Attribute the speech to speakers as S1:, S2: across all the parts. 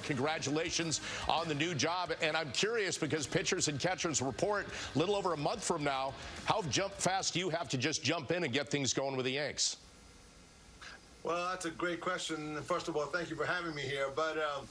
S1: congratulations on the new job. And I'm curious because pitchers and catchers report a little over a month from now, how jump fast do you have to just jump in and get things going with the Yanks?
S2: Well, that's a great question. First of all, thank you for having me here. But um,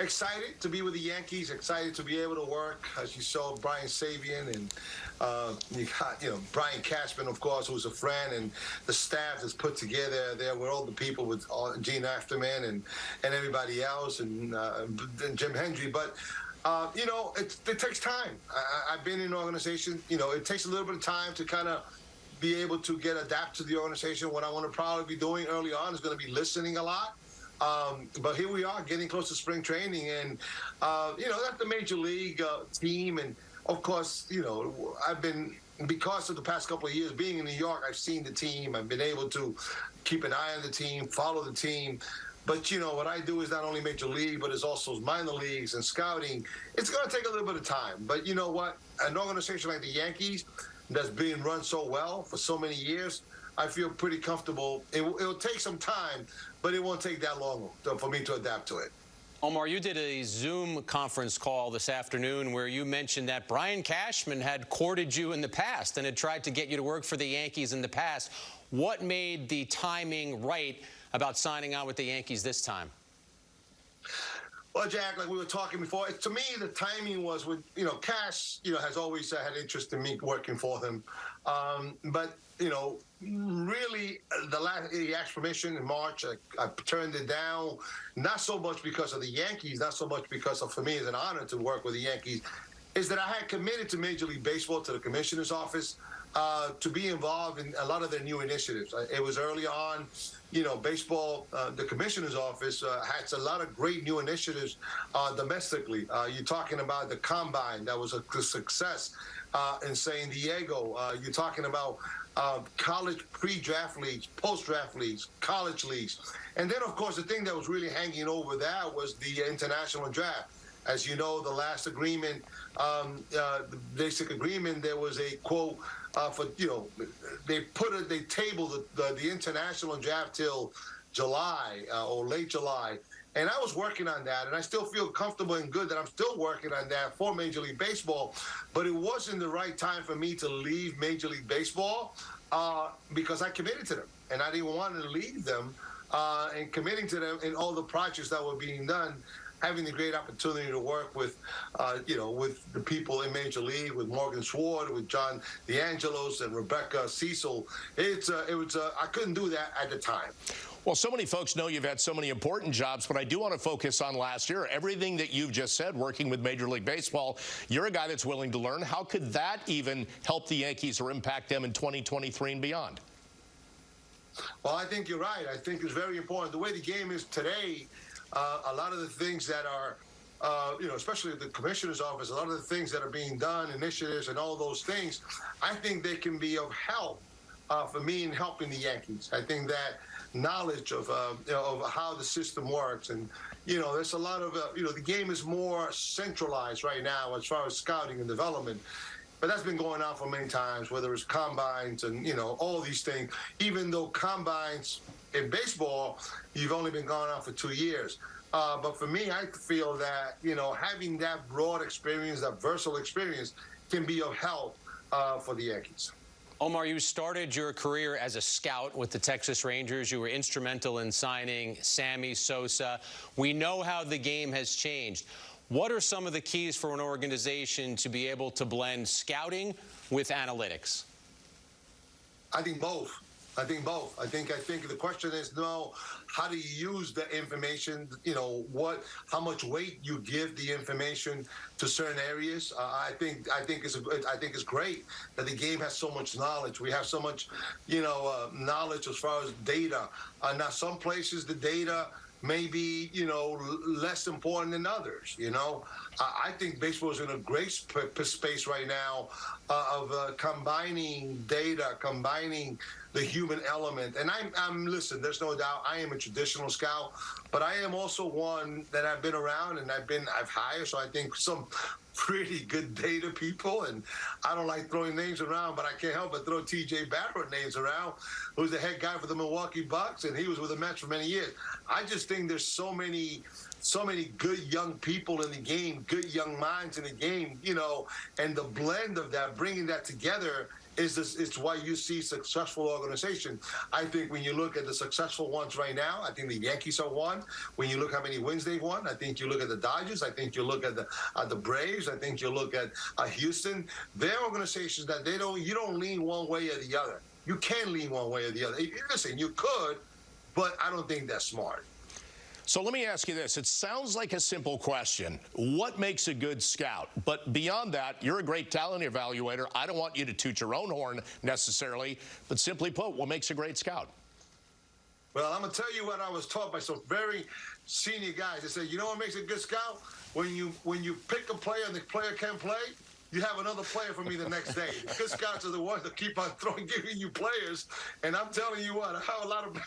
S2: excited to be with the Yankees. Excited to be able to work. As you saw, Brian Sabean and uh, you got you know Brian Cashman, of course, who's a friend, and the staff that's put together there with all the people with all, Jean Afterman and and everybody else, and, uh, and Jim Hendry. But uh, you know, it, it takes time. I, have been in an organization. You know, it takes a little bit of time to kind of be able to get adapt to the organization. What I want to probably be doing early on is going to be listening a lot um, but here we are getting close to spring training, and uh, you know that's the major league uh, team, and of course, you know I've been because of the past couple of years being in New York, I've seen the team. I've been able to keep an eye on the team, follow the team. But you know what I do is not only major league, but it's also minor leagues and scouting. It's going to take a little bit of time. But you know what? An organization like the Yankees that's being run so well for so many years, I feel pretty comfortable. It, will take some time, but it won't take that long for me to adapt to it.
S3: Omar, you did a Zoom conference call this afternoon where you mentioned that Brian Cashman had courted you in the past and had tried to get you to work for the Yankees in the past. What made the timing right about signing on with the Yankees this time?
S2: Well, Jack, like we were talking before, to me the timing was with you know Cash, you know, has always uh, had interest in me working for him, um, but you know, really, the last he asked permission in March. I, I, turned it down, not so much because of the Yankees, not so much because of for me it's an honor to work with the Yankees. Is that I had committed to Major League Baseball to the commissioner's office uh, to be involved in a lot of their new initiatives. Uh, it was early on, you know, baseball. Uh, the commissioner's office uh, has a lot of great new initiatives uh, domestically. Uh, you're talking about the combine that was a success in San Diego. you're talking about college pre-draft leagues, post-draft leagues, college leagues. And then, of course, the thing that was really hanging over that was the international draft. As you know, the last agreement, um, the basic agreement, there was a quote uh, for, you know, they put it, they tabled the, the, the international draft till July uh, or late July. And I was working on that, and I still feel comfortable and good that I'm still working on that for Major League Baseball. But it wasn't the right time for me to leave Major League Baseball uh, because I committed to them, and I didn't want to leave them. Uh, and committing to them in all the projects that were being done, having the great opportunity to work with, uh, you know, with the people in Major League, with Morgan Sword, with John DeAngelos and Rebecca Cecil. It's uh, it was uh, I couldn't do that at the time.
S1: Well, so many folks know you've had so many important jobs, but I do want to focus on last year. Everything that you've just said, working with Major League Baseball, you're a guy that's willing to learn. How could that even help the Yankees or impact them in 2023 and beyond?
S2: Well, I think you're right. I think it's very important. The way the game is today, uh, a lot of the things that are uh, you know, especially the commissioner's office, a lot of the things that are being done, initiatives, and all those things, I think they can be of help uh, for me in helping the Yankees. I think that knowledge of uh, you know, of how the system works, and you know, there's a lot of uh, you know, the game is more centralized right now as far as scouting and development. But that's been going on for many times, whether it's combines and you know all these things. Even though combines in baseball, you've only been going on for two years. Uh, but for me, I feel that you know having that broad experience, that versatile experience, can be of help uh, for the Yankees.
S3: Omar, you started your career as a scout with the Texas Rangers. You were instrumental in signing Sammy Sosa. We know how the game has changed. What are some of the keys for an organization to be able to blend scouting with analytics?
S2: I think both. I think both. I think I think the question is no, how do you use the information? You know what? How much weight you give the information to certain areas? Uh, I think I think it's a, I think it's great that the game has so much knowledge. We have so much, you know, uh, knowledge as far as data. Uh, now some places the data may be, you know, less important than others. You know, I think baseball is in a great space right now uh, of uh, combining data, combining the human element. And I'm, I'm, listen, there's no doubt I am a traditional scout, but I am also one that I've been around and I've been, I've hired. So I think some pretty good data people. And I don't like throwing names around, but I can't help but throw TJ Barra names around, who's the head guy for the Milwaukee Bucks. And he was with the Mets for many years. I just think there's so many so many good young people in the game, good young minds in the game, you know, and the blend of that, bringing that together is this, it's why you see successful organization. I think when you look at the successful ones right now, I think the Yankees are one. When you look how many wins they've won, I think you look at the Dodgers. I think you look at the uh, the Braves. I think you look at uh, Houston. They're organizations that they don't you don't lean one way or the other. You can lean one way or the other. Listen, you could, but I don't think that's smart.
S1: So let me ask you this. It sounds like a simple question. What makes a good scout? But beyond that, you're a great talent evaluator. I don't want you to toot your own horn necessarily, but simply put, what makes a great scout?
S2: Well, I'm gonna tell you what I was taught by some very senior guys. They said, you know what makes a good scout? When you when you pick a player and the player can't play, you have another player for me the next day. Good scouts are the ones that keep on throwing, giving you players. And I'm telling you what, I have a lot of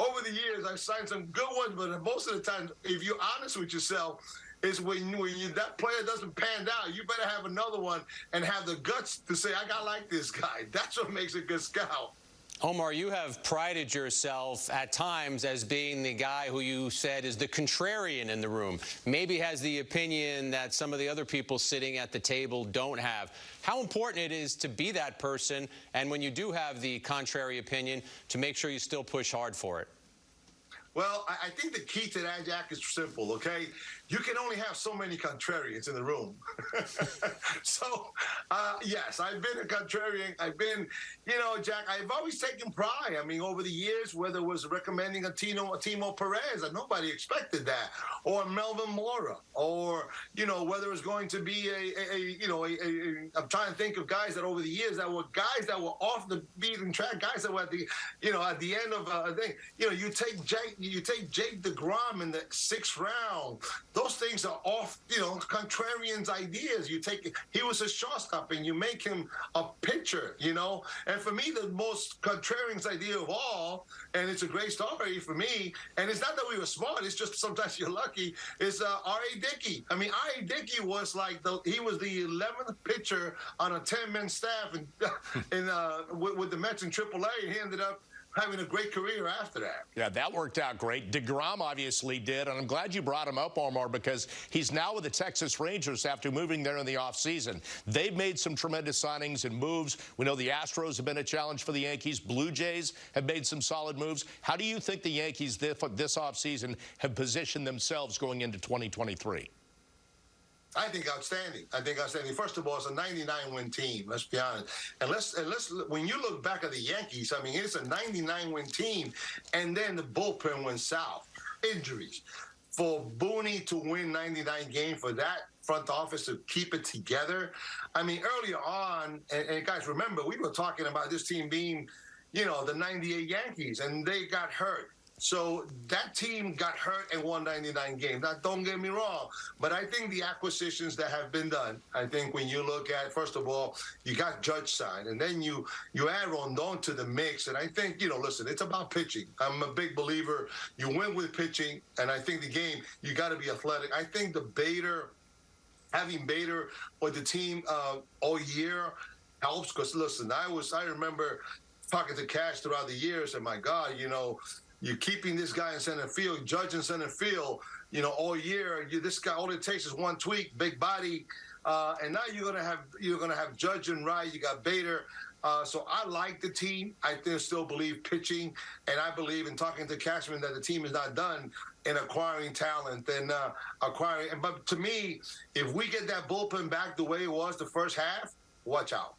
S2: over the years, I've signed some good ones, but most of the time, if you're honest with yourself, is when, when you, that player doesn't pan out, you better have another one and have the guts to say, I got like this guy. That's what makes a good scout.
S3: Omar, you have prided yourself at times as being the guy who you said is the contrarian in the room. Maybe has the opinion that some of the other people sitting at the table don't have. How important it is to be that person, and when you do have the contrary opinion, to make sure you still push hard for it.
S2: Well, I, think the key to that, Jack, is simple, okay? You can only have so many contrarians in the room. so, uh, yes, I've been a contrarian. I've been, you know, Jack, I've always taken pride. I mean, over the years, whether it was recommending a Tino, a Timo Perez, and nobody expected that, or Melvin Mora, or, you know, whether it was going to be a, a, a you know, I'm trying to think of guys that over the years that were guys that were off the beaten track, guys that were at the, you know, at the end of a thing. You know, you take Jake you take Jake DeGrom in the sixth round. Those things are off, you know, contrarians' ideas. You take he was a shortstop and you make him a pitcher, you know. And for me, the most contrarian's idea of all, and it's a great story for me. And it's not that we were smart; it's just sometimes you're lucky. Is uh, R.A. Dickey? I mean, R.A. Dickey was like the he was the 11th pitcher on a 10-man staff and in, uh, with, with the Mets in AAA. He ended up having a great career after that.
S1: Yeah, that worked out great. DeGrom obviously did, and I'm glad you brought him up, Omar, because he's now with the Texas Rangers after moving there in the offseason. They've made some tremendous signings and moves. We know the Astros have been a challenge for the Yankees. Blue Jays have made some solid moves. How do you think the Yankees this, this offseason have positioned themselves going into 2023?
S2: I think outstanding. I think outstanding. First of all, it's a 99 win team. Let's be honest. And let's and let's when you look back at the Yankees, I mean, it's a 99 win team, and then the bullpen went south. Injuries. For Booney to win 99 games, for that front office to keep it together. I mean, earlier on, and, and guys, remember we were talking about this team being, you know, the 98 Yankees, and they got hurt. So that team got hurt in won 99 games. Now, don't get me wrong, but I think the acquisitions that have been done, I think when you look at, first of all, you got Judge signed, and then you you add Rodón to the mix. And I think, you know, listen, it's about pitching. I'm a big believer. You win with pitching, and I think the game, you got to be athletic. I think the Bader, having Bader with the team uh, all year helps because, listen, I was, I remember talking to Cash throughout the years, and my God, you know, you're keeping this guy in center field, judging center field, you know, all year. You, this guy, all it takes is one tweak, big body, uh, and now you're gonna have you're gonna have Judge and Wright. You got Bader. Uh, so I like the team. I still believe pitching, and I believe in talking to Cashman that the team is not done in acquiring talent and uh, acquiring. But to me, if we get that bullpen back the way it was the first half, watch out.